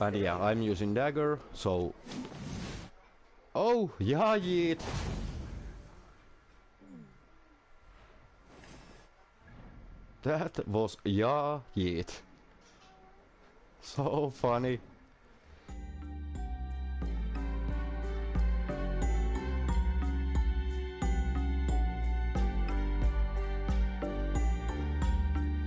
And yeah, I'm using dagger, so... Oh, yeah, yeet! That was yeah, yeet. So funny.